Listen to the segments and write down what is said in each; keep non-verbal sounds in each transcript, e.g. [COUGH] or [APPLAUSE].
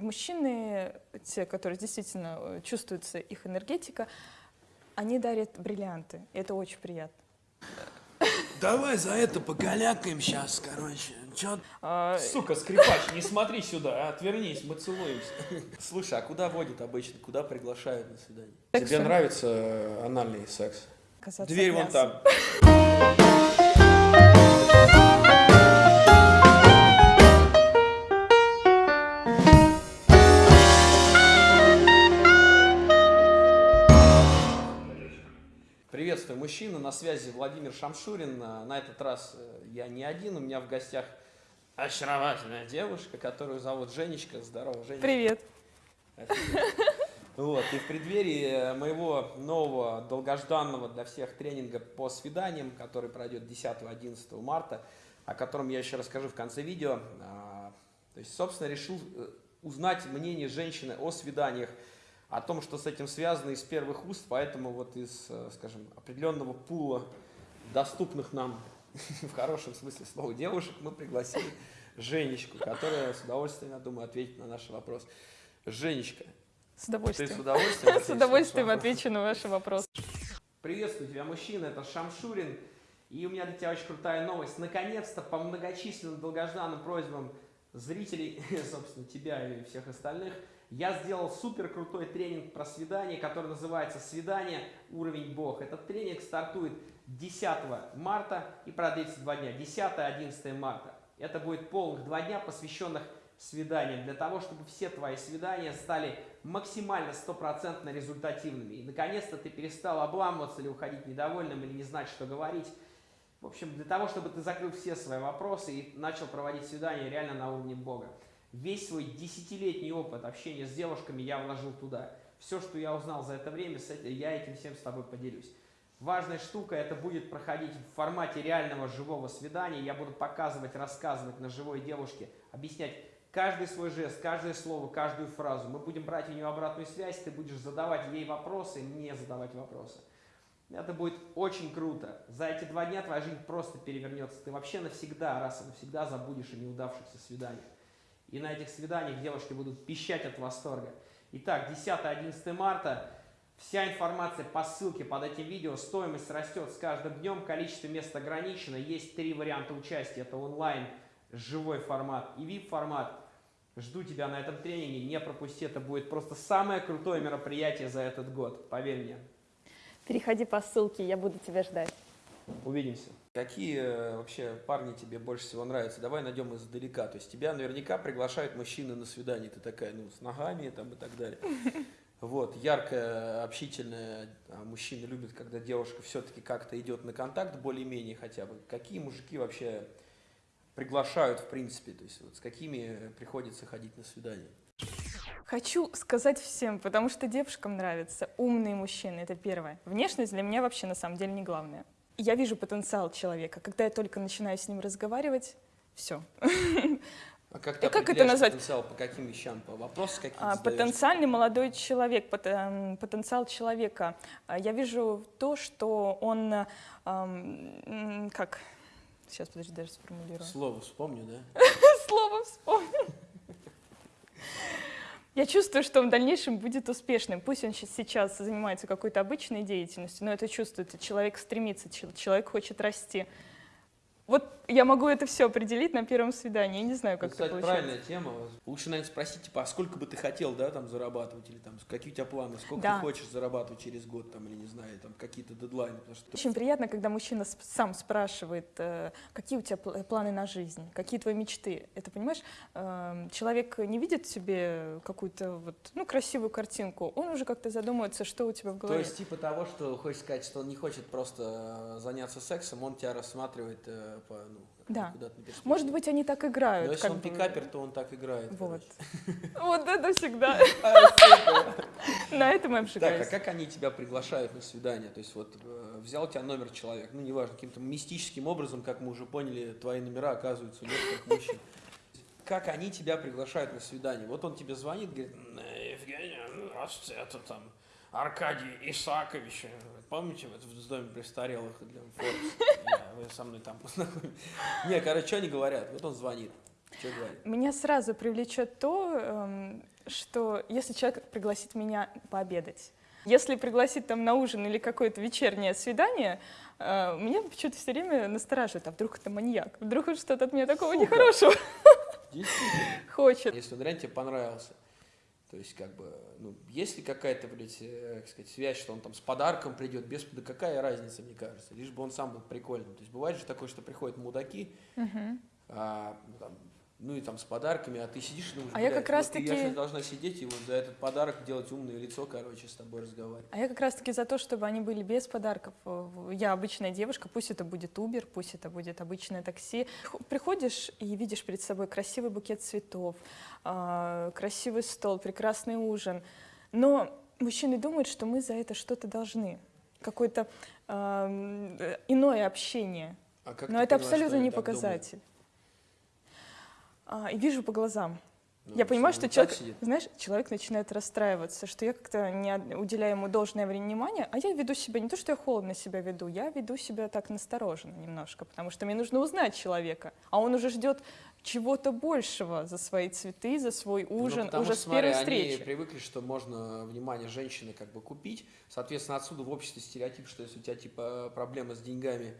мужчины, те, которые действительно э, чувствуется их энергетика, они дарят бриллианты. И это очень приятно. Давай за это покалякаем сейчас, короче. Чё? А, Сука, скрипач, не смотри сюда, а, отвернись, мы целуемся. Слушай, а куда водят обычно? Куда приглашают на свидание? Тебе нравится э, анальный секс? Дверь вон там. [LAUGHS] на связи Владимир Шамшурин. А, На этот раз э, я не один, у меня в гостях очаровательная девушка, которую зовут Женечка. Здорово, Женечка. Привет. Вот, и в преддверии э, моего нового долгожданного для всех тренинга по свиданиям, который пройдет 10-11 марта, о котором я еще расскажу в конце видео, а, то есть, собственно, решил э, узнать мнение женщины о свиданиях, о том, что с этим связано из первых уст, поэтому вот из, э, скажем, определенного пула доступных нам [LAUGHS] в хорошем смысле слова девушек мы пригласили Женечку, которая с удовольствием, я думаю, ответит на наш вопрос. Женечка, С ты с удовольствием. [LAUGHS] удовольствием? С удовольствием отвечу на ваши вопросы. Приветствую тебя, мужчина, это Шамшурин. И у меня для тебя очень крутая новость. Наконец-то, по многочисленным долгожданным просьбам зрителей, [LAUGHS] собственно, тебя и всех остальных, я сделал супер крутой тренинг про свидание, который называется «Свидание. Уровень Бог». Этот тренинг стартует 10 марта и продлится два дня, 10-11 марта. Это будет полных два дня, посвященных свиданиям, для того, чтобы все твои свидания стали максимально стопроцентно результативными. И наконец-то ты перестал обламываться или уходить недовольным, или не знать, что говорить. В общем, для того, чтобы ты закрыл все свои вопросы и начал проводить свидания реально на уровне Бога. Весь свой десятилетний опыт общения с девушками я вложил туда. Все, что я узнал за это время, я этим всем с тобой поделюсь. Важная штука, это будет проходить в формате реального живого свидания. Я буду показывать, рассказывать на живой девушке, объяснять каждый свой жест, каждое слово, каждую фразу. Мы будем брать у нее обратную связь, ты будешь задавать ей вопросы, мне задавать вопросы. Это будет очень круто. За эти два дня твоя жизнь просто перевернется. Ты вообще навсегда, раз и навсегда забудешь о неудавшихся свиданиях. И на этих свиданиях девушки будут пищать от восторга. Итак, 10-11 марта. Вся информация по ссылке под этим видео. Стоимость растет с каждым днем. Количество мест ограничено. Есть три варианта участия. Это онлайн, живой формат и VIP формат. Жду тебя на этом тренинге. Не пропусти. Это будет просто самое крутое мероприятие за этот год. Поверь мне. Переходи по ссылке, я буду тебя ждать. Увидимся. Какие э, вообще парни тебе больше всего нравятся? Давай найдем издалека. То есть тебя наверняка приглашают мужчины на свидание. Ты такая, ну, с ногами там и так далее. [LAUGHS] Вот, яркая, общительная. А мужчины любят, когда девушка все-таки как-то идет на контакт, более-менее хотя бы. Какие мужики вообще приглашают, в принципе? То есть вот с какими приходится ходить на свидание? Хочу сказать всем, потому что девушкам нравятся умные мужчины, это первое. Внешность для меня вообще на самом деле не главное. Я вижу потенциал человека. Когда я только начинаю с ним разговаривать, все. А как ты И как это назвать? потенциал? По каким вещам? По вопросам какие-то А? Потенциальный молодой человек, эм, потенциал человека. А, Я вижу то, что он, э, ам, м, как, сейчас, подожди, даже сформулирую. Слово вспомню, да? [LAUGHS] Слово вспомнил. Я чувствую, что он в дальнейшем будет успешным. Пусть он сейчас занимается какой-то обычной деятельностью, но это чувствуется. Человек стремится, чел- человек хочет расти. Вот я могу это все определить на первом свидании. Я не знаю, как Ну, Кстати, это получается. правильная тема. Лучше, наверное, спросить, типа, а сколько бы ты хотел, да, там, зарабатывать, или там, какие у тебя планы, сколько Да. ты хочешь зарабатывать через год, там, или, не знаю, там, какие-то дедлайны, что... Очень приятно, когда мужчина сам спрашивает, э, какие у тебя пл- планы на жизнь, какие твои мечты. Это, понимаешь, эм, человек не видит в себе какую-то вот, ну, красивую картинку, он уже как-то задумывается, что у тебя в То голове. есть, типа того, что хочешь сказать, что он не хочет просто э, заняться сексом, он тебя рассматривает э, по, ну, Да. куда-то на перспективу. Может быть, они так играют. Но если как он бы. пикапер, то он так играет. Вот. [LAUGHS] Вот это всегда. [LAUGHS] А. На этом я Так, а обжигаюсь. как они тебя приглашают на свидание? То есть вот э, взял тебя номер человек, ну неважно, каким-то мистическим образом, как мы уже поняли, твои номера оказываются у некоторых мужчин. Как они тебя приглашают на свидание? Вот он тебе звонит, говорит, «Э, Евгений, здравствуйте, это там Аркадий Исакович. Помните, вот в доме престарелых для? Я- [LAUGHS] Вы со мной там познакомились. Не, короче, что они говорят? Вот он звонит. Что говорит? Меня сразу привлечет то, эм, что если человек пригласит меня пообедать, если пригласит там на ужин или какое-то вечернее свидание, э, меня почему-то все время настораживает, а вдруг это маньяк, вдруг он что-то от меня такого Сука. нехорошего [LAUGHS] хочет. Если реально тебе понравился. То есть, как бы, ну, есть ли какая-то, блядь, э, как сказать, связь, что он там с подарком придет, без, да какая разница, мне кажется, лишь бы он сам был прикольным. То есть, бывает же такое, что приходят мудаки, Мгм. а, ну, там, ну и там с подарками, а ты сидишь и думаешь, А я «Блядь, как раз вот ты- я таки- сейчас должна сидеть и вот за этот подарок делать умное лицо, короче, с тобой разговаривать. А я как раз-таки за то, чтобы они были без подарков. Э, Я обычная девушка, пусть это будет Uber, пусть это будет обычное такси. Приходишь и видишь перед собой красивый букет цветов, а, красивый стол, прекрасный ужин. Но мужчины думают, что мы за это что-то должны. Какое-то э, иное общение. А Но это поняла, абсолютно не думают? А, и вижу по глазам. Ну, Я понимаю, что он так человек, сидит. знаешь, человек начинает расстраиваться, что я как-то не уделяю ему должное внимание, а я веду себя не то, что я холодно себя веду, я веду себя так настороженно немножко, потому что мне нужно узнать человека, а он уже ждет чего-то большего за свои цветы, за свой Ну, ужин потому уже что, с смотри, первой они встречи. привыкли, что можно внимание женщины как бы купить. Соответственно, отсюда в обществе стереотип, что если у тебя типа проблемы с деньгами,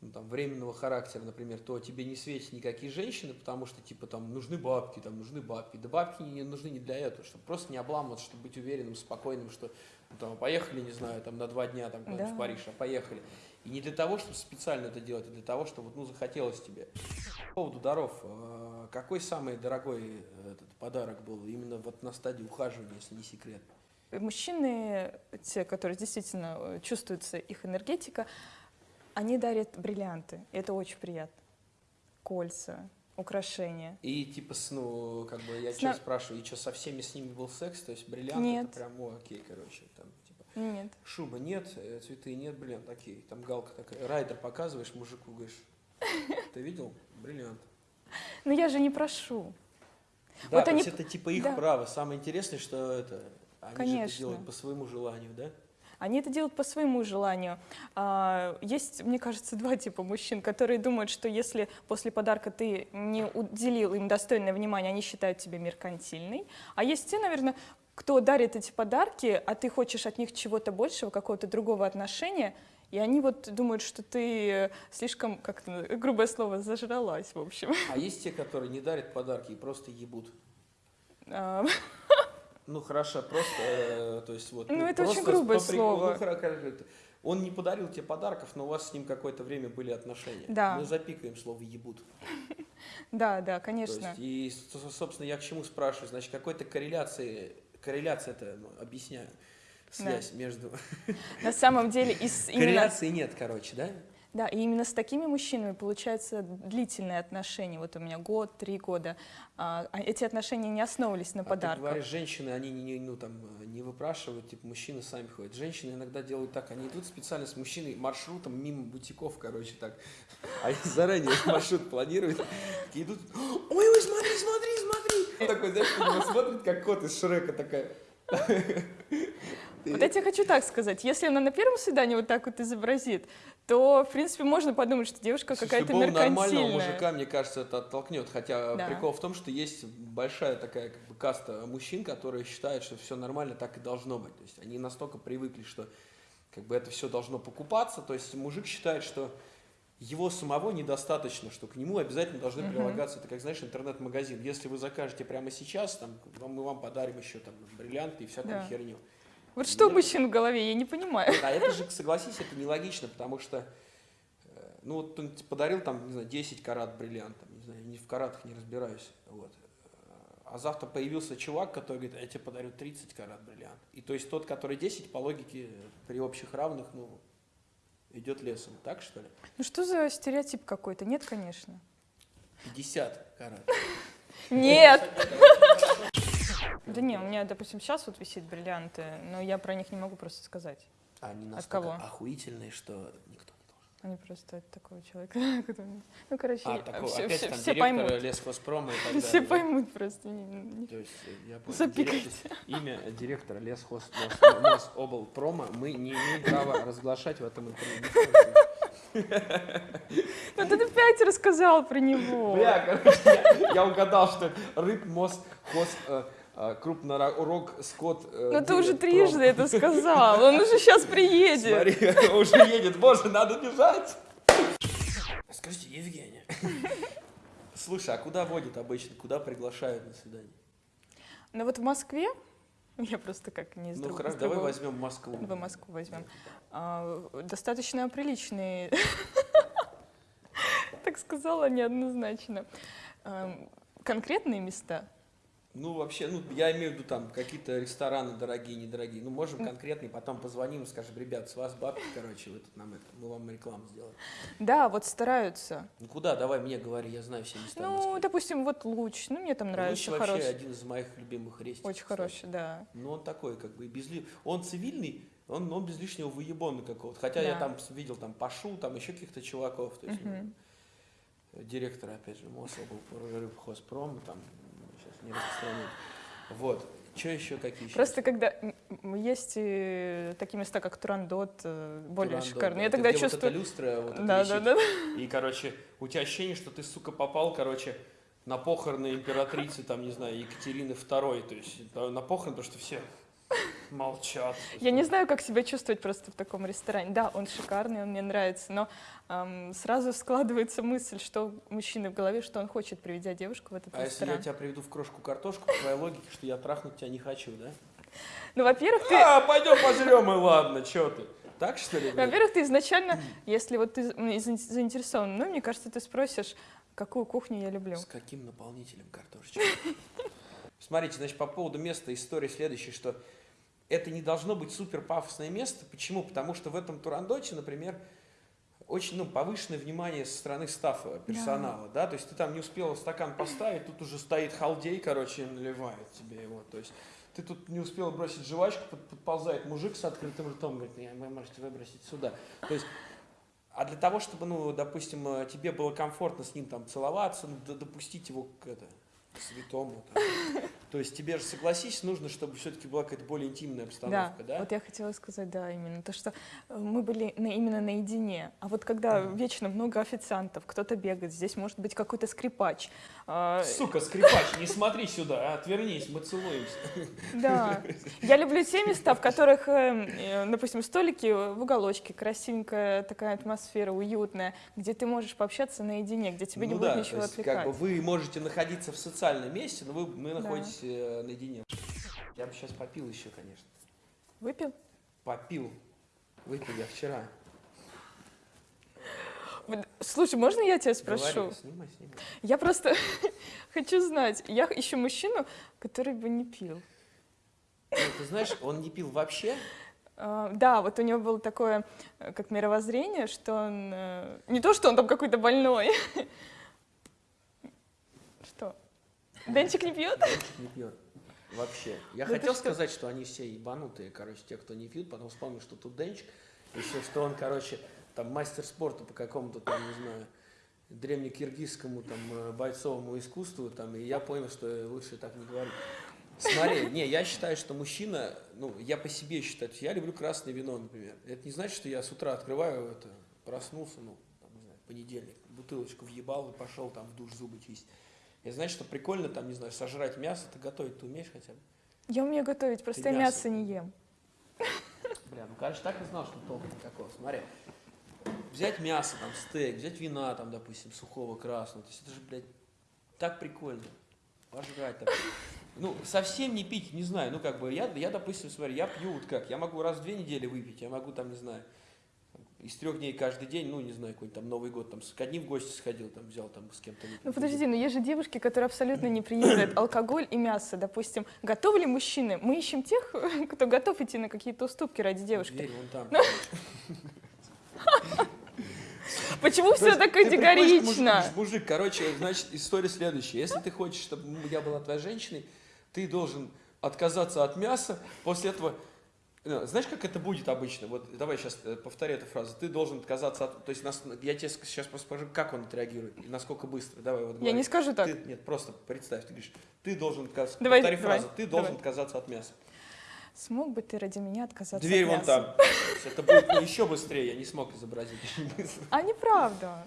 ну, там, временного характера, например, то тебе не светят никакие женщины, потому что, типа, там, нужны бабки, там, нужны бабки. Да бабки не нужны не для этого, чтобы просто не обламываться, чтобы быть уверенным, спокойным, что, ну, там, поехали, не знаю, там, на два дня, там, Да. в Париж, а поехали. И не для того, чтобы специально это делать, а для того, чтобы, ну, захотелось тебе. По поводу даров, э, какой самый дорогой э, этот подарок был именно вот на стадии ухаживания, если не секрет? Мужчины, те, которые действительно э, чувствуется их энергетика, они дарят бриллианты, это очень приятно. Кольца, украшения. И типа, ну, как бы я С что на- спрашиваю, и что, со всеми с ними был секс? То есть бриллиант Нет. это прям, о, окей, короче, там, типа, Нет. шуба нет, э, цветы нет, бриллиант, окей. Там галка такая, райдер показываешь мужику, говоришь, ты видел? Бриллиант. Но я же не прошу. Да, Вот то они- есть это типа их да. право. Самое интересное, что это, они же это Конечно. делают по своему желанию, да? Они это делают по своему желанию. А, Есть, мне кажется, два типа мужчин, которые думают, что если после подарка ты не уделил им достойное внимание, они считают тебя меркантильной. А есть те, наверное, кто дарит эти подарки, а ты хочешь от них чего-то большего, какого-то другого отношения, и они вот думают, что ты слишком, как-то, грубое слово, зажралась, в общем. А есть те, которые не дарят подарки и просто ебут. [LAUGHS] Ну хорошо, просто, э, то есть вот. Ну, это очень грубое слово. ну, Он не подарил тебе подарков, но у вас с ним какое-то время были отношения. Да. Мы запикаем слово ебут. [LAUGHS] Да, да, конечно. и, со- собственно, я к чему спрашиваю? Значит, какой-то корреляции, корреляция это, ну, объясняю, связь между... На самом деле, [LAUGHS] Корреляции нет, короче, да? Да, и именно с такими мужчинами получается длительные отношения. Вот у меня год, три года. А, а эти отношения не основывались на А ты подарках. говоришь, женщины, они не, ну, там, не выпрашивают, типа, мужчины сами ходят. Женщины иногда делают так, они идут специально с мужчиной маршрутом мимо бутиков, короче, так. Они заранее маршрут планируют, такие идут, ой, ой, смотри, смотри, смотри. Он такой, знаешь, смотрит, как кот из Шрека такая. Вот я тебе хочу так сказать. Если она на первом свидании вот так вот изобразит, то, в принципе, можно подумать, что девушка какая-то любого нормального меркантильная. мужика, мне кажется, это оттолкнет. Хотя Да. прикол в том, что есть большая такая как бы каста мужчин, которые считают, что все нормально, так и должно быть. То есть они настолько привыкли, что как бы это все должно покупаться. То есть мужик считает, что его самого недостаточно, что к нему обязательно должны Мгм. прилагаться, это как, знаешь, интернет-магазин. Если вы закажете прямо сейчас, там, мы вам подарим еще там бриллианты и всякую Да. херню. Вот что у мужчин в голове, я не понимаю. А это же, согласись, это нелогично, потому что, э, ну вот он тебе подарил там, не знаю, 10 карат бриллиантов, не знаю, не в каратах не разбираюсь, вот. А завтра появился чувак, который говорит, «А я тебе подарю 30 карат бриллиант. И то есть тот, который 10, по логике, при общих равных, ну, идет лесом, так что ли? Ну что за стереотип какой-то? Нет, конечно. 50 карат. Нет! [LAUGHS] Да не, у меня, допустим, сейчас вот висит бриллианты, но я про них не могу просто сказать. Они От настолько кого? охуительные, что никто не должен. Они просто от такого человека. [LAUGHS] который- Ну, короче, А, я- такого, все, опять все- там все поймут. лесхозпрома и так [LAUGHS] далее. Все поймут просто. То есть, э, я понял. Запикайте. Имя директора лесхоз облпрома мы не имеем права разглашать в этом интервью. Ну [LAUGHS] ты опять рассказал про него. Бля, короче, я, я угадал, что рыб, мост, хоз, э, крупнорог скот. э, Ну ты уже трижды это сказал, он уже сейчас [LAUGHS] приедет. Смотри, [LAUGHS] уже едет, боже, надо бежать. Скажите, Евгений, [LAUGHS] Слушай, а куда водят обычно? Куда приглашают на свидание? Ну вот в Москве, я просто как не из Ну хорошо, давай возьмем Москву. В Москву возьмем. А, достаточно приличные, так сказала неоднозначно. Ам, Конкретные места. Ну, вообще, ну, я имею в виду там какие-то рестораны дорогие, недорогие. Ну, можем конкретные, потом позвоним и скажем, ребят, с вас бабки, короче, вы тут нам это, мы вам рекламу сделаем. Да, вот стараются. Ну, куда? Давай мне говори, я знаю все места Ну, допустим, вот Луч. Ну, мне там Луч нравится вообще хороший. один из моих любимых рестиков. Очень кстати. хороший, да. Ну, он такой, как бы, без ли- Он цивильный, он, он без лишнего выебона какого-то. Хотя я Да. там с- видел там Пашу, там еще каких-то чуваков. То есть, Мгм. директор, опять же, Рыбхозпрома, там, не распространять. Вот. Что еще какие еще? Просто когда есть э, такие места, как Турандот, э, более Турандот, шикарные. да. Я тогда где вот чувствую... эта люстра вот да, висит. да, да. И, короче, у тебя ощущение, что ты, сука, попал, короче, на похороны императрицы, там, не знаю, Екатерины II. То есть на похороны, потому что все молчат. Я не знаю, как себя чувствовать просто в таком ресторане. Да, он шикарный, он мне нравится, но ам, сразу складывается мысль, что у мужчины в голове, что он хочет, приведя девушку в этот А если я ресторан. тебя приведу в крошку картошку, по твоей логике, что я трахнуть тебя не хочу, да? Ну, во-первых, ты, А, пойдем пожрем, и ладно, что ты? Так что ли? во-первых, ты изначально, если вот ты заинтересован, ну, мне кажется, ты спросишь, какую кухню я люблю. С каким наполнителем картошечки? [LAUGHS] Смотрите, значит, по поводу места история следующая, что это не должно быть супер пафосное место. Почему? Потому что в этом Турандоте, например, очень ну, повышенное внимание со стороны стафа, персонала, да. то есть ты там не успел стакан поставить, тут уже стоит халдей, короче, и наливает тебе его, то есть ты тут не успел бросить жвачку, под- подползает мужик с открытым ртом, говорит, «Не, вы можете выбросить сюда. То есть а для того, чтобы, ну, допустим, э, тебе было комфортно с ним там целоваться, ну, допустить его к, это, святому. там. [LAUGHS] То есть тебе же, согласись, нужно, чтобы все-таки была какая-то более интимная Да, обстановка, да? вот я хотела сказать, да, именно то, что э, мы были на- именно наедине, а вот когда вечно много официантов, кто-то бегает, здесь может быть какой-то скрипач, Сука, скрипач, не смотри сюда, а, отвернись, мы целуемся. Да. Я люблю те места, в которых, э, э, допустим, столики в уголочке, красивенькая такая атмосфера, уютная, где ты можешь пообщаться наедине, где тебе не ну будет да, ничего то есть, отвлекать. как бы вы можете находиться в социальном месте, но вы, вы Да. находитесь э, наедине. Я бы сейчас попил еще, конечно. Выпил? Попил. Выпил я вчера. Слушай, можно я тебя спрошу? Говори, снимай, снимай. Я просто [LAUGHS] хочу знать. Я ищу мужчину, который бы не пил. Ну, ты знаешь, он не пил вообще, А, Да, вот у него было такое, э, как мировоззрение, что он... э, Не то, что он там какой-то больной. [LAUGHS] Что? Денчик не пьет? Не пьет. Вообще. Я Да хотел что? сказать, что они все ебанутые, короче, те, кто не пьют, потом вспомнил, что тут Денчик, еще что он, короче, там мастер спорта по какому-то там, не знаю, древнекиргизскому там э, бойцовому искусству, там, и я понял, что лучше так не говорить. Смотри, не, я считаю, что мужчина, ну, я по себе считаю, я люблю красное вино, например. Это не значит, что я с утра открываю это, проснулся, ну, там, не знаю, понедельник, бутылочку въебал и пошел там в душ зубы чистить. Это значит, что прикольно там, не знаю, сожрать мясо, ты готовить ты умеешь хотя бы? Я умею готовить, просто Ты я мясо. мясо не ем. Бля, ну, короче, так и знал, что толка никакого. Смотри, взять мясо, там, стейк, взять вина, там, допустим, сухого, красного. То есть это же, блядь, так прикольно. Пожрать так. Ну, совсем не пить, не знаю, ну, как бы, я, я, допустим, смотри, я пью вот как, я могу раз в две недели выпить, я могу, там, не знаю, из трех дней каждый день, ну, не знаю, какой-нибудь там Новый год, там, с к одним в гости сходил, там, взял, там, с кем-то. Ну подожди, но есть же девушки, которые абсолютно не принимают алкоголь и мясо. Допустим, готовы ли мужчины? Мы ищем тех, [LAUGHS] кто готов идти на какие-то уступки ради девушки. Дверь вон там. [LAUGHS] Почему все есть так категорично? Мужик, короче, значит, история следующая. Если ты хочешь, чтобы я была твоей женщиной, ты должен отказаться от мяса, после этого... ну, Знаешь, как это будет обычно? Вот давай сейчас повтори эту фразу. Ты должен отказаться от... То есть нас, я тебе сейчас просто скажу, как он отреагирует и насколько быстро. Давай вот Я говори. не скажу так. Ты- нет, просто представь, ты говоришь, ты должен отказаться... Давай, повтори давай, фразу. Ты должен давай. отказаться от мяса. Смог бы ты ради меня отказаться Дверь от вон мяса? там. Это будет ну, еще быстрее, я не смог изобразить. А неправда.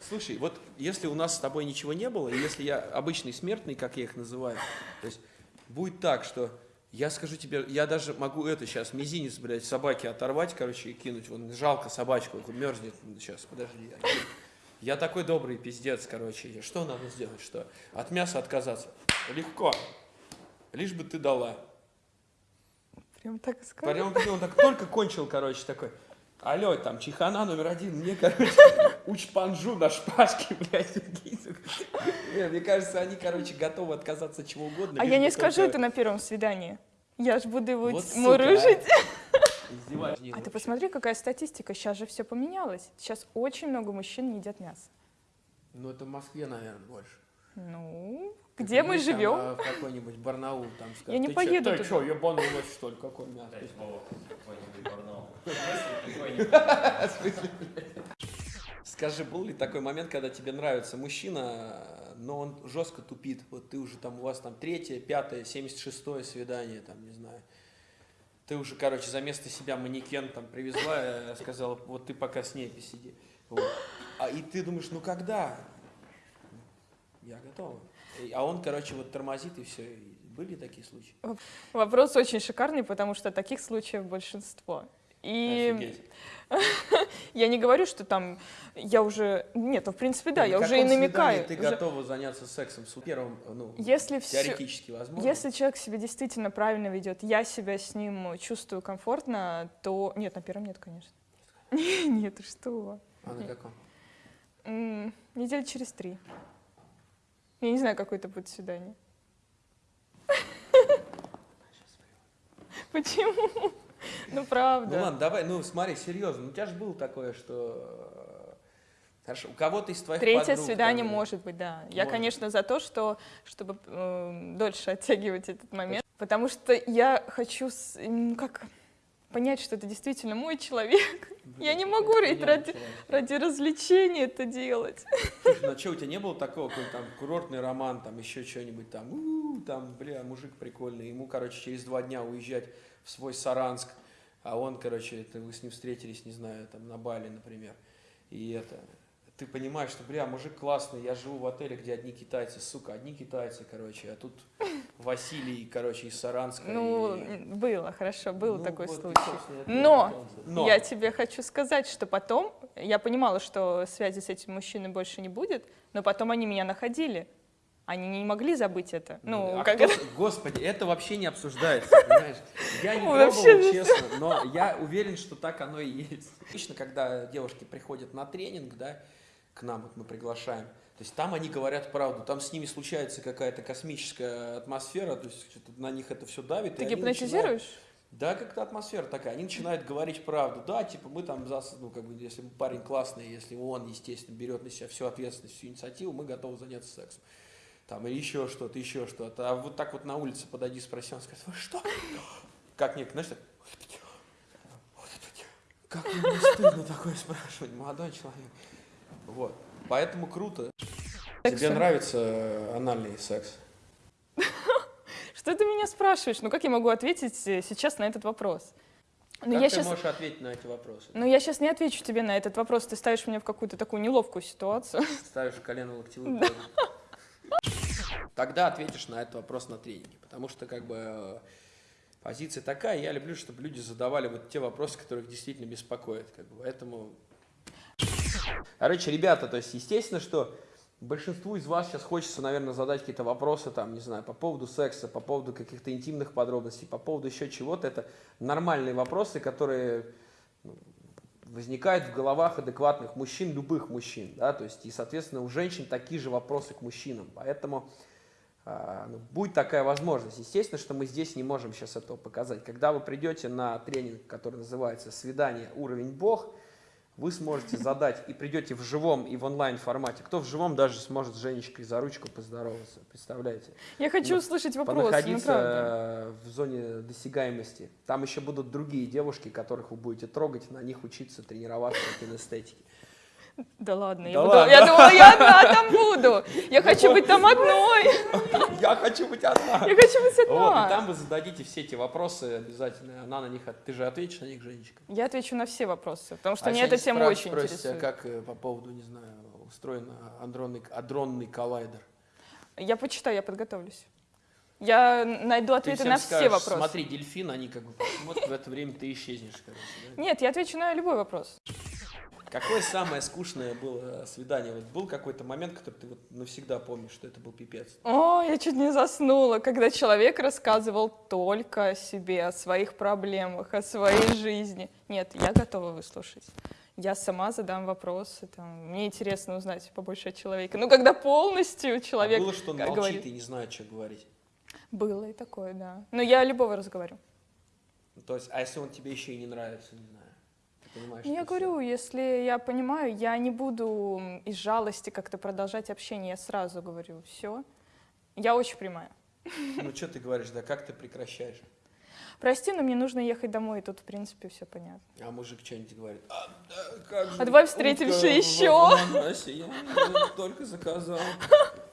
Слушай, вот если у нас с тобой ничего не было, и если я обычный смертный, как я их называю, то есть будет так, что я скажу тебе, я даже могу это сейчас, мизинец, блядь, собаки оторвать, короче, и кинуть. Вон, жалко собачку, мерзнет. Сейчас, подожди. Я такой добрый пиздец, короче. Что надо сделать? Что? От мяса отказаться? Легко. Лишь бы ты дала. Прям так и сказал. Прям он так только кончил, короче, такой. Алло, там, чехана номер один, мне, короче, учпанжу на шпажке, блядь. Мне кажется, они, короче, готовы отказаться от чего угодно. А я не скажу это на первом свидании. Я ж буду его Вот мурыжить. издеваться. А ты посмотри, какая статистика. Сейчас же все поменялось. Сейчас очень много мужчин не едят мясо. Ну, это в Москве, наверное, больше. Ну, где мы живем? а, В какой-нибудь Барнаул там скажут, Я не «Ты чё- поеду Ты туда». что, ебанулась, что ли, Барнаул. [LAUGHS] Какой-нибудь. [LAUGHS] Скажи, был ли такой момент, когда тебе нравится мужчина, но он жестко тупит? Вот ты уже там, у вас там третье, пятое, семьдесят шестое свидание, там, не знаю. Ты уже, короче, за место себя манекен там привезла, э, сказала, вот ты пока с ней посиди. Вот. А и ты думаешь, ну когда? Я готова. А он, короче, вот тормозит и все. Были такие случаи? Вопрос очень шикарный, потому что таких случаев большинство. И Офигеть. [LAUGHS] я не говорю, что там я уже... Нет, ну, в принципе, да, На я уже и намекаю. Ты Уже- готова заняться сексом с первым, ну, Если все... теоретически возможно? Если человек себя действительно правильно ведет, я себя с ним чувствую комфортно, то... Нет, на первом нет, конечно. [LAUGHS] Нет, что? А на каком? М, Недель через три. Я не знаю, какое это будет свидание. Почему? Ну, правда. Ну ладно, давай, ну смотри, серьезно, ну у тебя же было такое, что... э, Хорошо, у кого-то из твоих Третье подруг свидание там, может быть, да. Я, Может. конечно, за то, что, чтобы эм, дольше оттягивать этот момент, потому что я хочу с- м, как понять, что это действительно мой человек. Я не могу ради, ради развлечения это делать. Слушай, ну а что, у тебя не было такого, какой-нибудь там курортный роман, там еще что-нибудь там, «У, там, бля, мужик прикольный, ему, короче, через два дня уезжать в свой Саранск, а он, короче, это вы с ним встретились, не знаю, там на Бали, например, и это, ты понимаешь, что, бля, мужик классный, я живу в отеле, где одни китайцы, сука, одни китайцы, короче, а тут Василий, короче, из Саранска. Ну, и- было, хорошо, был Ну, такой вот, случай. Но. Но. Я тебе хочу сказать, что потом, я понимала, что связи с этим мужчиной больше не будет, но потом они меня находили. Они не могли забыть это. Ну, а как кто это? Господи, это вообще не обсуждается, [LAUGHS] понимаешь? Я не пробовал, честно, но я уверен, что так оно и есть. Обычно, когда девушки приходят на тренинг, да, к нам вот мы приглашаем, то есть там они говорят правду, там с ними случается какая-то космическая атмосфера, то есть на них это все давит. Ты гипнотизируешь? начинают- Да, как-то атмосфера такая. Они начинают говорить правду. Да, типа мы там, зас- ну, как бы, если парень классный, если он, естественно, берет на себя всю ответственность, всю инициативу, мы готовы заняться сексом. Там, или еще что-то, еще что-то. А вот так вот на улице подойди, спроси, он скажет, вы что? Как мне, знаешь, так, как мне не стыдно такое спрашивать, молодой человек. Вот. Поэтому круто. Тебе Сексу. нравится э, анальный секс? [LAUGHS] Что ты меня спрашиваешь? Ну как я могу ответить э, сейчас на этот вопрос? Ну как я ты сейчас, можешь ответить на эти вопросы? ну я сейчас не отвечу тебе на этот вопрос. Ты ставишь меня в какую-то такую неловкую ситуацию. [LAUGHS] Ставишь колено локтевую позу. Тогда ответишь на этот вопрос на тренинге. Потому что, как бы, э, позиция такая, я люблю, чтобы люди задавали вот те вопросы, которые их действительно беспокоят. Как бы. Поэтому... Короче, ребята, то есть, естественно, что большинству из вас сейчас хочется, наверное, задать какие-то вопросы, там, не знаю, по поводу секса, по поводу каких-то интимных подробностей, по поводу еще чего-то. Это нормальные вопросы, которые ну, возникают в головах адекватных мужчин, любых мужчин, да, то есть, и, соответственно, у женщин такие же вопросы к мужчинам, поэтому а, ну, будет такая возможность. Естественно, что мы здесь не можем сейчас этого показать. Когда вы придете на тренинг, который называется «Свидание. Уровень Бог», вы сможете задать и придете в живом и в онлайн формате. Кто в живом даже сможет с Женечкой за ручку поздороваться, представляете? Я хочу Ну, услышать вопросы, ну понаходиться правда. э, в зоне досягаемости. Там еще будут другие девушки, которых вы будете трогать, на них учиться, тренироваться кинестетике. Да ладно, Да я, буду- ладно. я думала, я одна там буду. Я хочу быть там одной. Я хочу быть одна. Я хочу быть Вот, и одна. там вы зададите все эти вопросы обязательно. Она на них, ты же ответишь на них, Женечка. Я отвечу на все вопросы, потому что А если эта тема очень спросите, а интересует. как э, по поводу, не знаю, устроен адронный, адронный коллайдер? Я почитаю, я подготовлюсь. Я найду Ты ответы на все скажешь, вопросы. Смотри, дельфин, они как бы вот в это время ты исчезнешь, короче. да? Нет, я отвечу на любой вопрос. Какое самое скучное было свидание? Вот был какой-то момент, который ты вот навсегда помнишь, что это был пипец? О, я чуть не заснула, когда человек рассказывал только о себе, о своих проблемах, о своей жизни. Нет, я готова выслушать. Я сама задам вопросы. Там, мне интересно узнать побольше о человеке. Ну, когда полностью человек а было, что он молчит говорит. и не знает, что говорить? Было и такое, да. Но я любого разговорю. Ну, То есть, а если он тебе еще и не нравится, не знаю? Ты понимаешь, Ну, Я говорю, если я понимаю, я не буду из жалости как-то продолжать общение. Я сразу говорю, все. Я очень прямая. Ну, что ты говоришь, да как ты прекращаешь? Прости, но мне нужно ехать домой, и тут, в принципе, все понятно. А мужик что-нибудь говорит. А, да, как же А давай встретимся утка еще. я только заказал.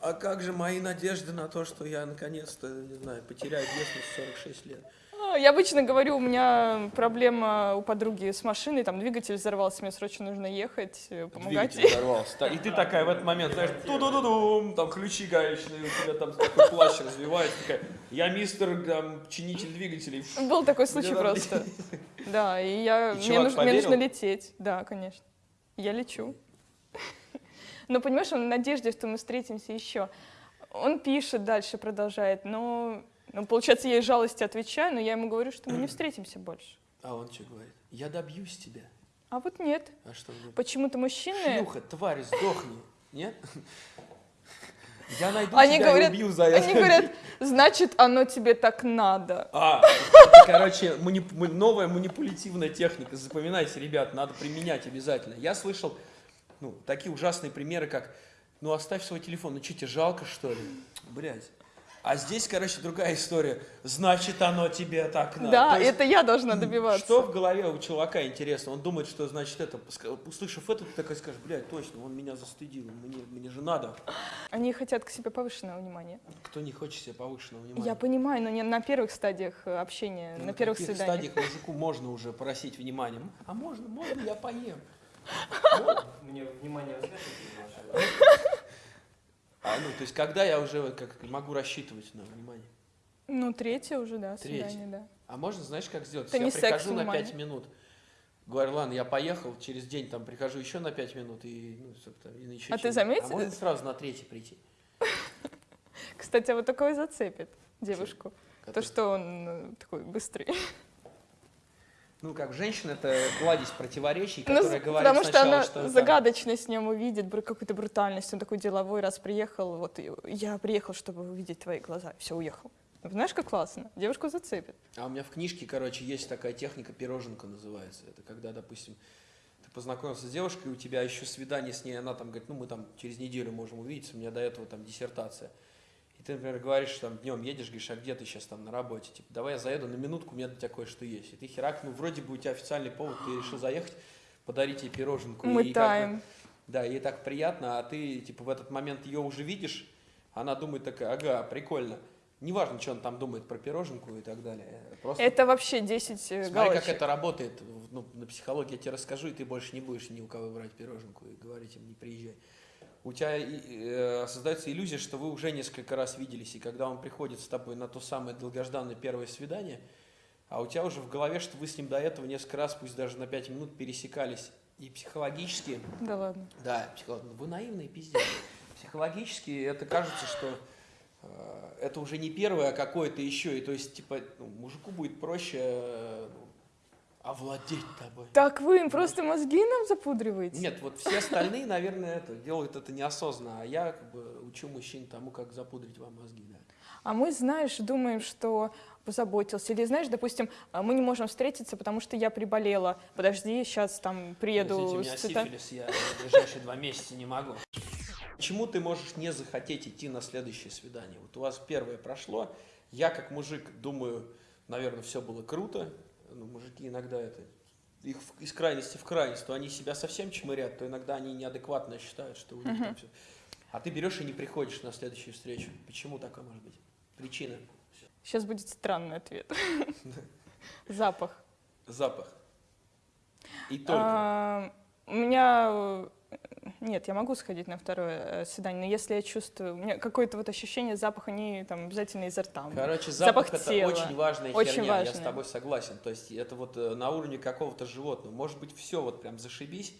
А как же мои надежды на то, что я наконец-то, не знаю, потеряю в 46 лет? А, Я обычно говорю, у меня проблема у подруги с машиной, там двигатель взорвался, мне срочно нужно ехать, э, помогать Двигатель взорвался. И ты такая в этот момент, знаешь, ту-ду-ду-дум, там ключи гаечные, у тебя там такой плащ развивается, такая, я мистер там, чинитель двигателей. Был такой случай просто. [LAUGHS] Да, и я, И мне, нужно, мне нужно поверил? лететь. Да, конечно. Я лечу. [LAUGHS] Но понимаешь, он в надежде, что мы встретимся еще. Он пишет дальше, продолжает, но, ну, получается, я из жалости отвечаю, но я ему говорю, что мы не [CLEARS THROAT] встретимся больше. А он что говорит? Я добьюсь тебя. А вот нет. А что? Почему-то мужчины... Шлюха, тварь, сдохни. Нет? [LAUGHS] Я найду Они тебя говорят, и убью за это. они говорят, значит, оно тебе так надо. А, это, короче, манип- новая манипулятивная техника. Запоминайте, ребят, надо применять обязательно. Я слышал ну, такие ужасные примеры, как ну оставь свой телефон, ну что тебе жалко, что ли? Блять. А здесь, короче, другая история. Значит, оно тебе так надо. Да, есть, это я должна добиваться. Что в голове у чувака интересно? Он думает, что значит это, услышав это, ты такой скажешь, блядь, точно, он меня застыдил, мне, мне же надо. Они хотят к себе повышенного внимания. Кто не хочет себе повышенного внимания? Я понимаю, но не на первых стадиях э, общения, Ну, на первых свиданиях. стадиях мужику можно уже просить внимания? А можно, можно я поем? [LAUGHS] Мне внимание? А, ну, то есть, когда я уже как могу рассчитывать на внимание? Ну, третье уже, да, Третье. свидание, да. А можно, знаешь, как сделать? Это я прихожу на внимание. 5 минут, говорю, ладно, я поехал, через день там прихожу еще на 5 минут и, ну, собственно, и на еще А ты что-нибудь. заметил? А можно сразу на третий прийти? Кстати, а вот такое зацепит девушку. То, Который- что он э, такой быстрый. Ну, как женщина, это кладезь противоречий, Ну, которая с- говорит потому что сначала, она что... да. загадочность в нем увидит, какую-то брутальность. Он такой деловой, раз приехал, вот и я приехал, чтобы увидеть твои глаза. Все, уехал. Знаешь, как классно? Девушку зацепит. А у меня в книжке, короче, есть такая техника, пироженка называется. Это когда, допустим, ты познакомился с девушкой, у тебя еще свидание с ней, она там говорит, ну мы там через неделю можем увидеться, у меня до этого там диссертация. Ты, например, говоришь, там днем едешь, говоришь, а где ты сейчас там на работе? Типа, давай я заеду на минутку, у меня для тебя кое-что есть. И ты херак, ну вроде бы у тебя официальный повод, ты решил заехать, подарить ей пироженку. Мы и как бы- таем. да, ей так приятно, а ты, типа, в этот момент ее уже видишь, она думает такая, ага, прикольно. Неважно, что он там думает про пироженку и так далее. Просто Это вообще 10 э, смотри, галочек. как это работает. Ну, на психологии я тебе расскажу, и ты больше не будешь ни у кого брать пироженку и говорить им, не приезжай. У тебя э, создается иллюзия, что вы уже несколько раз виделись, и когда он приходит с тобой на то самое долгожданное первое свидание, а у тебя уже в голове, что вы с ним до этого несколько раз, пусть даже на 5 минут, пересекались. И психологически Да ладно. да, психолог. ну, Вы наивные пиздец. Психологически это кажется, что э, это уже не первое, а какое-то еще. И то есть, типа, ну, мужику будет проще э, овладеть тобой. Так вы им просто мозги нам запудриваете? Нет, вот все остальные, наверное, это делают это неосознанно, а я как бы учу мужчин тому, как запудрить вам мозги. Да. А мы, знаешь, думаем, что позаботился. Или, знаешь, допустим, а, мы не можем встретиться, потому что я приболела. Подожди, сейчас там приеду. У с меня цвета- сифилис, я в ближайшие два месяца не могу. Почему ты можешь не захотеть идти на следующее свидание? Вот у вас первое прошло, я как мужик думаю, наверное, все было круто. Ну, мужики иногда это их из крайности в крайность, то они себя совсем чмырят, то иногда они неадекватно считают, что у них там все. А ты берешь и не приходишь на следующую встречу. Почему такое может быть? Причина. Сейчас будет странный ответ. Запах. Запах. И только. А, у меня э, Нет, я могу сходить на второе э, свидание, но если я чувствую, у меня какое-то вот ощущение запаха не там обязательно изо рта. Короче, Запах запах, это тела. очень важная Очень херня, я с важная. тобой согласен. То есть это вот э, на уровне какого-то животного. Может быть, все вот прям зашибись,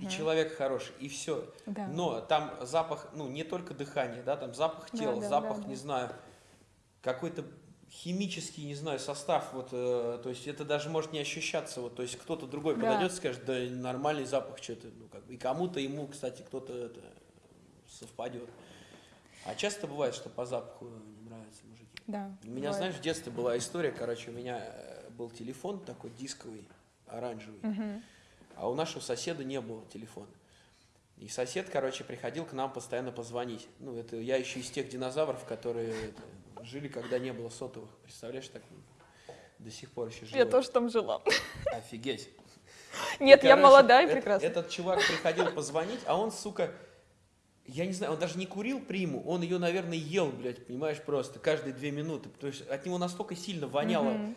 и человек хороший, и все. Да. Но там запах, ну, не только дыхание, да, там запах Да, тела, да, запах, да, да. не знаю, какой-то химический, не знаю, состав, вот, э, то есть это даже может не ощущаться, вот, то есть кто-то другой Да. подойдет и скажет, да нормальный запах, что-то, ну, как бы, и кому-то ему, кстати, кто-то это совпадет. А часто бывает, что по запаху не нравятся мужики. Да. У меня, бывает. знаешь, в детстве была история, короче, у меня э, был телефон такой дисковый, оранжевый, Мгм. а у нашего соседа не было телефона. И сосед, короче, приходил к нам постоянно позвонить. Ну, это я еще из тех динозавров, которые это, жили, когда не было сотовых. Представляешь, так до сих пор еще живой. Я тоже там жила. Офигеть. [LAUGHS] Нет, И, я короче, молодая и прекрасная. Этот чувак приходил позвонить, а он, сука, я не знаю, он даже не курил приму, он ее, наверное, ел, блядь, понимаешь, просто каждые две минуты. То есть от него настолько сильно воняло Мгм.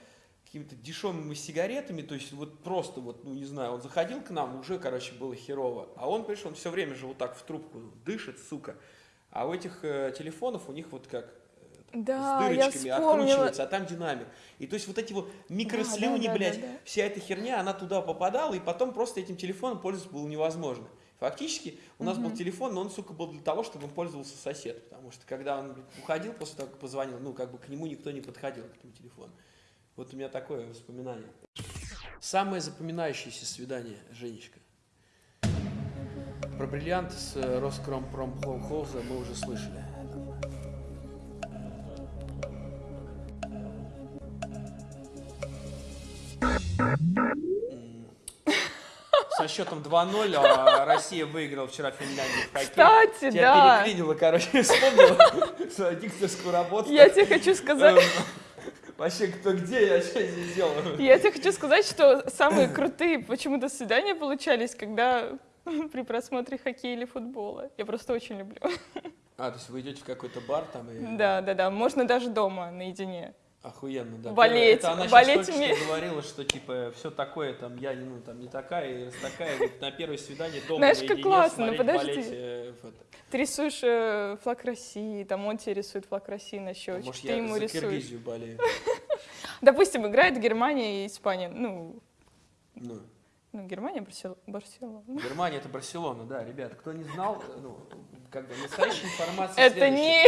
Какими-то дешевыми сигаретами, то есть вот просто вот, ну не знаю, он заходил к нам, уже, короче, было херово. А он, понимаешь, он все время же вот так в трубку дышит, сука. А у этих э, телефонов у них вот как э, Да, с дырочками откручивается, а там динамик. И то есть вот эти вот микрослюни, да, да, блядь, да, да. вся эта херня, она туда попадала, и потом просто этим телефоном пользоваться было невозможно. Фактически у нас был телефон, но он, сука, был для того, чтобы им пользовался сосед. Потому что когда он уходил после того, как позвонил, ну, как бы к нему никто не подходил, к этому телефону. Вот у меня такое воспоминание. Самое запоминающееся свидание, Женечка. Про бриллиант с э, Роскромпромхоза мы уже слышали. Со счетом 2-0 а Россия выиграла вчера Финляндию в хоккей. Кстати, Тебя да. переклинило, короче, [LAUGHS] вспомнила свою дикторскую работу. Я тебе хочу сказать, Эм, Вообще, кто где, я что здесь делаю? я тебе хочу сказать, что самые крутые почему-то свидания получались, когда [LAUGHS] при просмотре хоккея или футбола. Я просто очень люблю. А, то есть вы идете в какой-то бар там и... Да, да, да. Можно даже дома наедине. Охуенно, да. Болеть, Это она болеть мне. что говорила, что типа все такое, там я ну там не такая, раз такая, вот на первое свидание дома Знаешь, как классно, ну смотреть, подожди. болеть, э. Ты рисуешь э, флаг России, там он тебе рисует флаг России на щечке, Может, ты я ему за рисуешь. Киргизию болею. [LAUGHS] Допустим, играет Германия и Испания. Ну, Ну, ну Германия, Барсел- Барселона. Германия это Барселона, да, ребята. Кто не знал, ну, как бы настоящая [LAUGHS] информация Это следующая.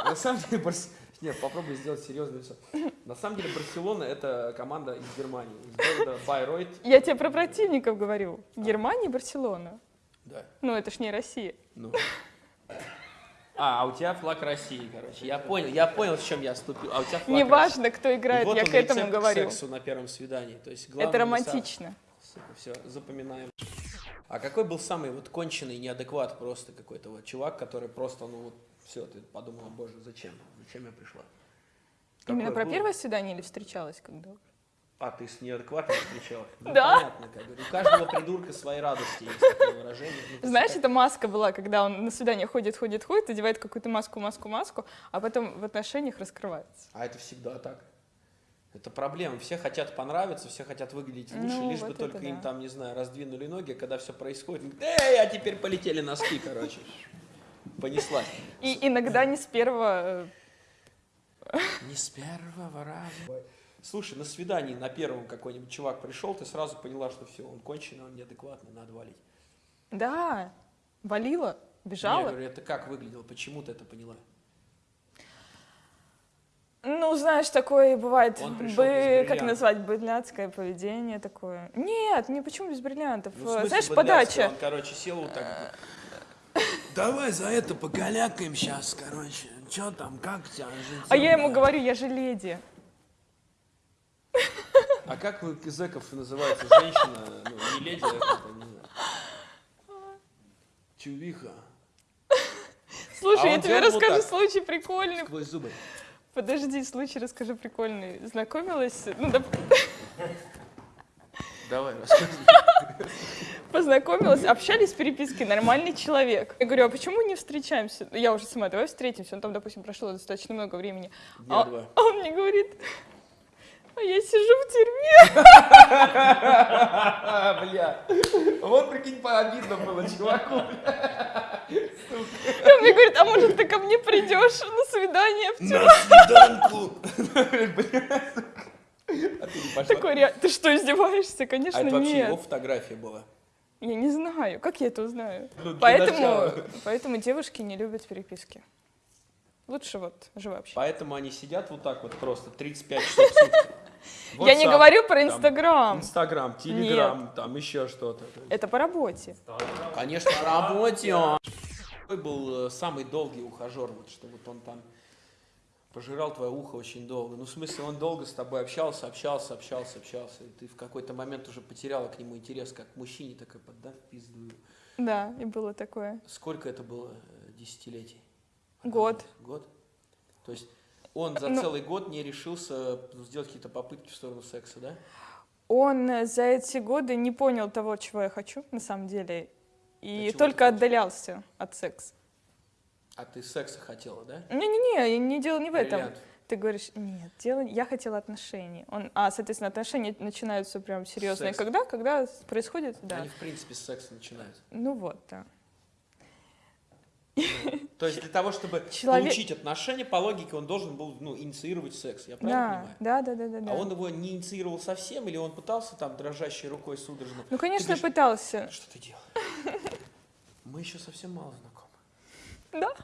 не... На самом деле, Барс... Нет, попробуй сделать серьезное лицо. На самом деле, Барселона это команда из Германии, из города Байройт. Я тебе про противников говорю. Германия и Барселона. Да. Ну, это ж не Россия. Ну. А, а у тебя флаг России, короче. Я понял, я понял, в чем я ступил. А у тебя флаг России. Неважно, кто играет, вот я он, к этому говорю. К сексу на первом свидании. То есть главное Это романтично. все, запоминаем. А какой был самый вот конченый неадекват просто какой-то вот чувак, который просто, ну вот, все, ты подумала, боже, зачем? Зачем я пришла? Именно про было? первое свидание или встречалась когда? А, ты с неадекватом встречалась? Ну, Да. понятно, как бы. У каждого придурка своей радости есть такое выражение. Ну, Знаешь, это маска была, когда он на свидание ходит, ходит, ходит, одевает какую-то маску, маску, маску, а потом в отношениях раскрывается. А это всегда так. Это проблема. Все хотят понравиться, все хотят выглядеть лучше, Ну, лишь бы вот только это им да. там, не знаю, раздвинули ноги, когда все происходит, эй, а теперь полетели носки, короче. Понеслась. И иногда не с первого... э, Не с первого раза. Слушай, на свидании на первом какой-нибудь чувак пришел, ты сразу поняла, что все, он конченый, он неадекватный, надо валить. Да, валила, Я бежала. говорю, это как выглядело, почему ты это поняла? Ну, знаешь, такое бывает, бы, как назвать, быдляцкое поведение такое. Нет, не почему без бриллиантов. Ну, в смысле, знаешь, подача. Он, короче, сел вот так. Давай за это покалякаем сейчас, короче. Че там, как тебя жить? А я ему говорю, я же леди. А как вы зэков называется женщина, ну, не леди, а как-то, не знаю. Чувиха. Слушай, А я тебе вот расскажу так. случай прикольный. Сквозь зубы. Подожди, случай расскажу прикольный. Знакомилась, ну, доп- Давай, рассказывай. Познакомилась, общались в переписке, нормальный человек. Я говорю, а почему не встречаемся? Я уже сама, давай встретимся. Ну, там, допустим, прошло достаточно много времени. А, а он мне говорит, А я сижу в тюрьме. [LAUGHS] Бля. Вот прикинь, пообидно было чуваку. Он мне говорит, а может ты ко мне придешь на свидание в тюрьму? На свиданку. [LAUGHS] А ты не пошла? Такой, ты что, издеваешься? Конечно, А это вообще нет. его фотография была. Я не знаю, как я это узнаю? Ну, Поэтому, поэтому девушки не любят переписки. Лучше вот живо общаться. Поэтому они сидят вот так вот просто 35 часов в сутки. [LAUGHS] Я не WhatsApp, говорю про Инстаграм. Инстаграм, Телеграм, там еще что-то. Это по работе. Конечно, на работе. Какой был э, самый долгий ухажер, вот что вот он там пожирал твое ухо очень долго. Ну, в смысле, он долго с тобой общался, общался, общался, общался. И ты в какой-то момент уже потеряла к нему интерес, как к мужчине, такой, да, в пизду. Да, и было такое. Сколько это было э, десятилетий? Год. Год? То есть он за Ну- целый год не решился сделать какие-то попытки в сторону секса, да? Он э, за эти годы не понял того, чего я хочу, на самом деле, А и ты только отдалялся от секса. А ты секса хотела, да? Не-не-не, не дело не в этом. Бриллиант. Ты говоришь, нет, дело, я хотела отношений. Он, а, соответственно, отношения начинаются прям серьезные. Секс. Когда? Когда происходит, да. Они, в принципе, с секса начинают. Ну вот, да. То есть для того, чтобы [LAUGHS] Человек- получить отношения, по логике, он должен был ну, инициировать секс. Я Да, правильно понимаю? да, да, да, да, да. А он его не инициировал совсем, или он пытался там дрожащей рукой судорожно? Ну, конечно, говоришь, пытался. Что ты делаешь? [LAUGHS] Мы еще совсем мало знакомы. Да.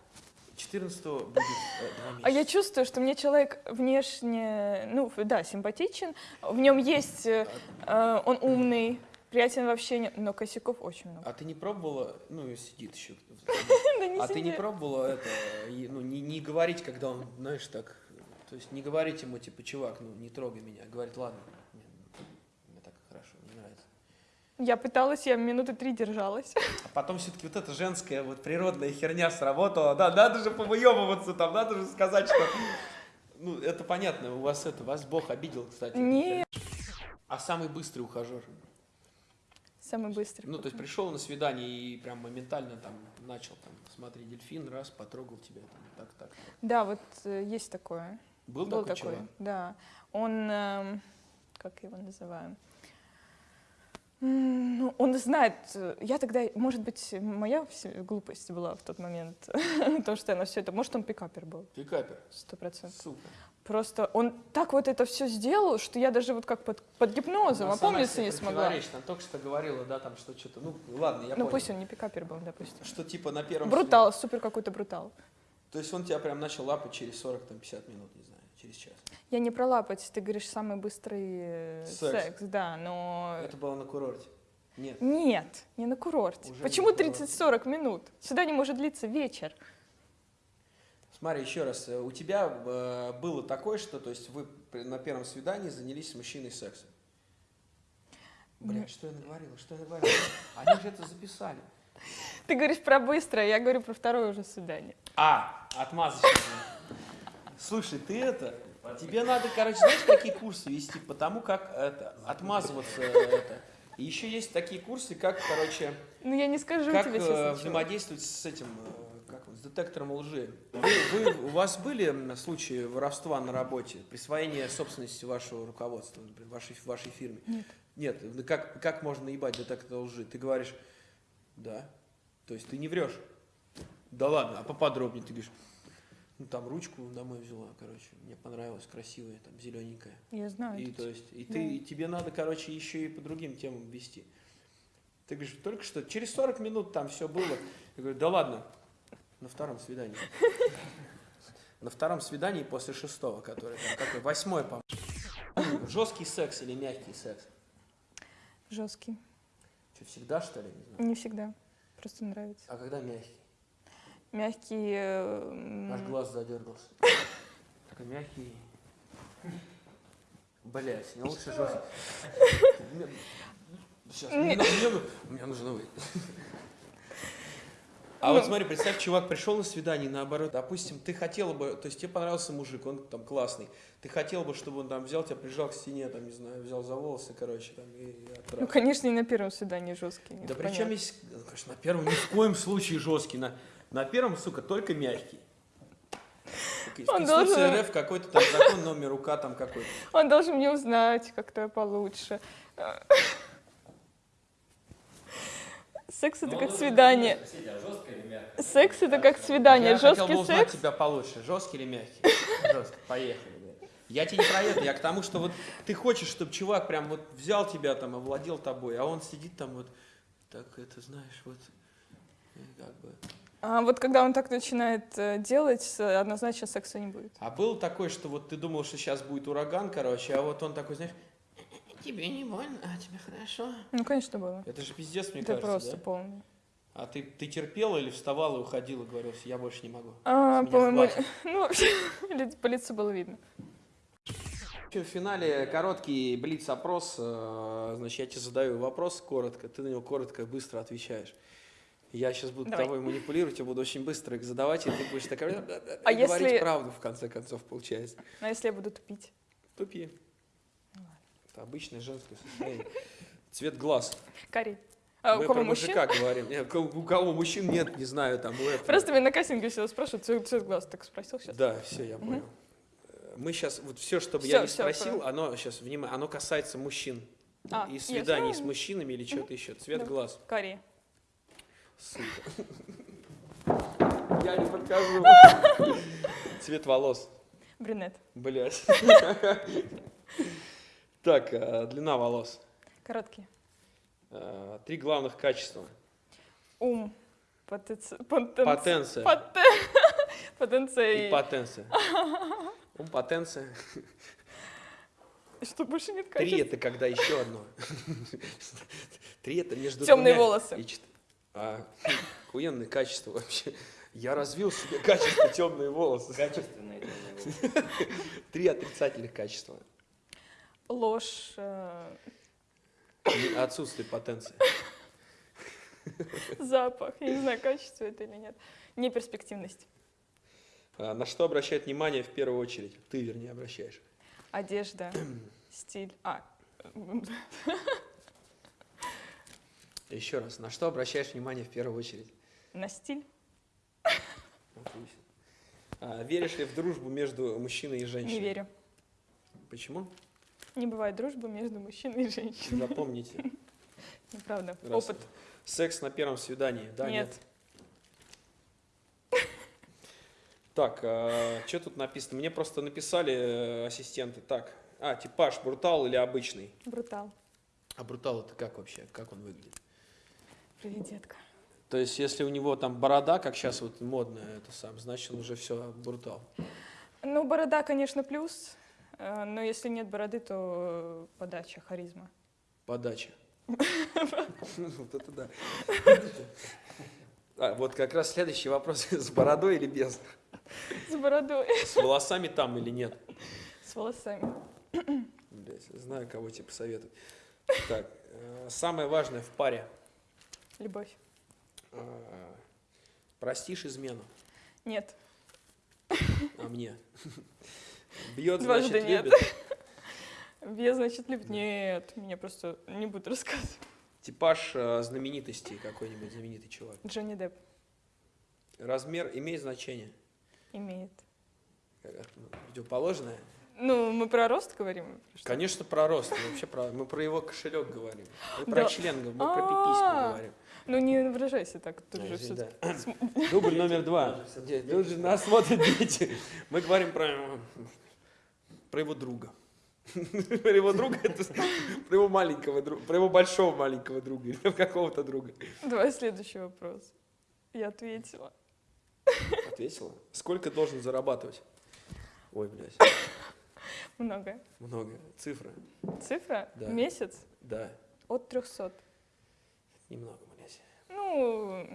14 будет э. А я чувствую, что мне человек внешне, ну, да, симпатичен, в нем есть, э, э, он умный, приятен в общении, но косяков очень много. А ты не пробовала, ну и сидит еще. [LAUGHS] А ты не пробовала это, ну не, говорить, когда он, знаешь, так, то есть не говорить ему типа, чувак, ну не трогай меня, а говорить, ладно, мне, мне так хорошо, мне нравится. Я пыталась, я минуты три держалась. А потом все-таки вот эта женская вот природная херня сработала, да, надо же повыебываться там, надо же сказать, что, ну это понятно, у вас это, вас Бог обидел, кстати. Нет. А самый быстрый ухажер? Самый быстрый. Ну, то есть пришел на свидание и прям моментально там начал там, смотри, дельфин, раз, потрогал тебя, там, так, так, так. Да, вот э, есть такое. Был, Был такой, такой, да. Он, эм, как его называем? Ну, он знает, э, я тогда, может быть, моя глупость была в тот момент, [LAUGHS] то, что я на все это, может, он пикапер был, Пикапер. сто процентов. Супер. Просто он так вот это все сделал, что я даже вот как под, под гипнозом сама опомниться не смогла. Она только что говорила, да, там, что что-то, ну, ладно, я Ну, понял. пусть он не пикапер был, допустим. Что типа на первом... Брутал, супер какой-то брутал. То есть он тебя прям начал лапать через 40-50 минут, не знаю, через час. Я не про лапать, ты говоришь, самый быстрый э, Секс. секс, да, но... Это было на курорте? Нет. Нет, не на курорте. Уже Почему не на курорте. 30-40 минут? Сюда не может длиться вечер. Смотри, еще раз, э, у тебя э, было такое, что, то есть вы на первом свидании занялись с мужчиной сексом? Бля, что я наговорила, что я наговорила? Они же это записали. Ты говоришь про быстрое, я говорю про второе уже свидание. А, отмазочка. Слушай, ты это, тебе надо, короче, знаешь, какие курсы вести, потому как это, отмазываться это. И еще есть такие курсы, как, короче, Ну, я не скажу как тебе, э, взаимодействовать с этим, э, как с детектором лжи. Вы, вы- у вас были случаи воровства на работе, присвоения собственности вашего руководства, например, вашей, вашей фирме? Нет. Нет, как, как можно наебать детектор лжи? Ты говоришь, да, то есть ты не врешь. Да ладно, а поподробнее ты говоришь, ну там ручку домой взяла, короче, мне понравилась, красивая, там зелененькая. Я знаю. И то есть, и Да. ты, и тебе надо, короче, еще и по другим темам вести. Ты говоришь, только что, через 40 минут там все было. Я говорю, да ладно, на втором свидании. На втором свидании после шестого, который там, какой, восьмой, по Жесткий секс или мягкий секс? Жесткий. Что, всегда, что ли? Не знаю. Не всегда. Просто нравится. А когда мягкий? Мягкий. э, Аж глаз задергался. Такой мягкий. Блять, не лучше жестко. Сейчас, мне, мне нужно выйти. А вот смотри, представь, чувак пришел на свидание, наоборот, допустим, ты хотела бы, то есть тебе понравился мужик, он там классный, ты хотела бы, чтобы он там взял тебя, прижал к стене, там, не знаю, взял за волосы, короче, там, и, и Ну, отправил. конечно, и на первом свидании жесткий. Да это причем ну, конечно, на первом ни в коем случае жесткий, на, на первом, сука, только мягкий. Он должен- РФ какой-то там закон номер УК там какой-то. Он должен мне узнать как-то получше. Секс это Ну, как свидание. А жестко или мягко? Секс это как свидание. Я хотел бы Жесткий узнать секс. тебя получше. Жесткий или мягкий? Жесткий. Поехали. блядь. Я тебе не про это, я к тому, что вот ты хочешь, чтобы чувак прям вот взял тебя там, овладел тобой, а он сидит там вот, так это знаешь, вот, как бы. А вот когда он так начинает э, делать, э, однозначно секса не будет. А было такое, что вот ты думал, что сейчас будет ураган, короче, а вот он такой, знаешь, тебе не больно, а тебе хорошо. Ну, конечно, было. Это же пиздец, мне Это кажется, просто да? полный. А ты, ты терпела или вставала и уходила, говорила, я больше не могу? А, по-моему, [LAUGHS] ну, вообще, по лицу было видно. В финале короткий блиц-опрос. э, Значит, я тебе задаю вопрос коротко, ты на него коротко и быстро отвечаешь. Я сейчас буду Давай. тобой манипулировать, я буду очень быстро их задавать, и ты будешь такая А и говорить если- правду, в конце концов, получается. А если я буду тупить? Тупи. Это обычное женское состояние. Цвет глаз. Карий. А у Мы кого про мужчин? мужика говорим. Нет, у у кого мужчин нет, не знаю, там. у этого. Просто меня на кастинге всегда спрашивают, цвет, цвет глаз. Так спросил сейчас? Да, все, я понял. Мы сейчас, вот все, что бы я не спросил, про- оно сейчас, внимание, оно касается мужчин. А, и свиданий ну, с мужчинами или что-то еще. Цвет Да. глаз. Карий. Сука. Я не покажу. Цвет волос. Брюнет. Блять. Так, э, длина волос. Короткий. Э, Три главных качества. Ум. Потенци... потенци- Потенция поте- [LAUGHS] Потенция и потенция. [LAUGHS] Ум, потенция. Что больше нет Три качеств? это когда еще одно. [LAUGHS] Три это между Темные волосы. А, охуенное качество вообще. Я развил себе качество темные волосы. Качественные это было. Три отрицательных качества. Ложь. э, Отсутствие потенции. Запах. Я не знаю, качество это или нет. Неперспективность. А, На что обращает внимание в первую очередь? Ты, вернее, обращаешь. Одежда. Стиль. А. Еще раз. На что обращаешь внимание в первую очередь? На стиль. Отлично. А, веришь ли в дружбу между мужчиной и женщиной? Не верю. Почему? Не бывает дружбы между мужчиной и женщиной. Запомните. [LAUGHS] Неправда. Опыт. Секс на первом свидании, да, нет? Нет. Так, что тут написано? Мне просто написали э, ассистенты. Так, а, типаж, брутал или обычный? Брутал. А брутал это как вообще? Как он выглядит? Привет, детка. То есть, если у него там борода, как сейчас вот модно это сам, значит, он уже все брутал. Ну, борода, конечно, плюс. э, Но если нет бороды, то э, подача, харизма. Подача. [LAUGHS] Вот это да. А, вот как раз следующий вопрос. [LAUGHS] С бородой или без? С бородой. С волосами там или нет? С волосами. Блять, знаю, кого тебе посоветовать. Так, э, самое важное в паре. Любовь. А, Простишь измену, Нет. а мне? Бьет, Дважды значит, нет. любит. Без, значит, любит. Нет, мне просто не будут рассказывать. Типаж э, знаменитости, какой-нибудь знаменитый чувак. Джонни Депп Размер имеет значение? имеет. Это, ну, Противоположное? Ну, мы про рост говорим? Конечно, про рост. Мы вообще про, мы про его кошелек говорим. Мы про член, мы про пипиську А. говорим. Ну, не выражайся так. Тут же да. [LAUGHS] Дубль номер два. Тут же нас смотрят дети. Мы говорим про, про его друга. [LAUGHS] Про его друга, это про его маленького друга, про его большого маленького друга или какого-то друга. Давай следующий вопрос. Я ответила. Ответила. Сколько должен зарабатывать? Ой, блядь, [COUGHS] Много. много. Цифра. Цифра? Да. Месяц? Да, От 300. немного. Ну,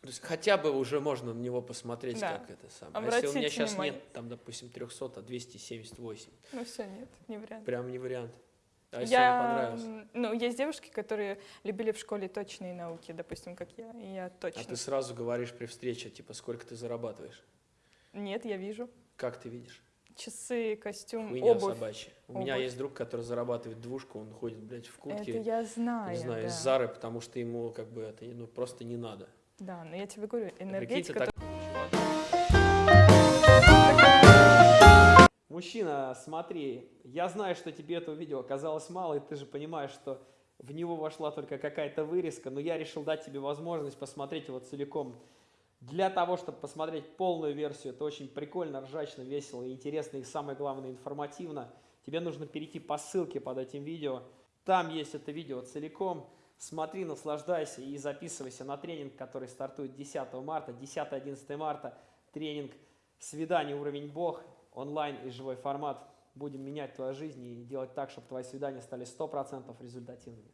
То есть хотя бы уже можно на него посмотреть, Да. как это самое. А если у меня Обратите сейчас внимание. нет, там, допустим, 300, а 278, ну все, нет, не вариант. прям не вариант. А если я, он понравился? м, ну, есть девушки, которые любили в школе точные науки, допустим, как я, и я А точно. ты сразу говоришь при встрече, типа, сколько ты зарабатываешь? Нет, я вижу. Как ты видишь? Часы, костюм, Хуйня обувь. собачья. У меня есть друг, который зарабатывает двушку, он ходит, блядь, в Это куртке, я знаю, не знаю, да. из Зары, потому что ему, как бы, это, ну, просто не надо. Да, но я тебе говорю, энергетика... так- Мужчина, смотри, я знаю, что тебе этого видео оказалось мало, и ты же понимаешь, что в него вошла только какая-то вырезка, но я решил дать тебе возможность посмотреть его целиком. Для того, чтобы посмотреть полную версию, это очень прикольно, ржачно, весело, интересно и самое главное информативно. Тебе нужно перейти по ссылке под этим видео. Там есть это видео целиком. Смотри, наслаждайся и записывайся на тренинг, который стартует 10 марта, 10-11 марта. Тренинг «Свидание. Уровень Бог», онлайн и живой формат. Будем менять твою жизнь и делать так, чтобы твои свидания стали 100% результативными.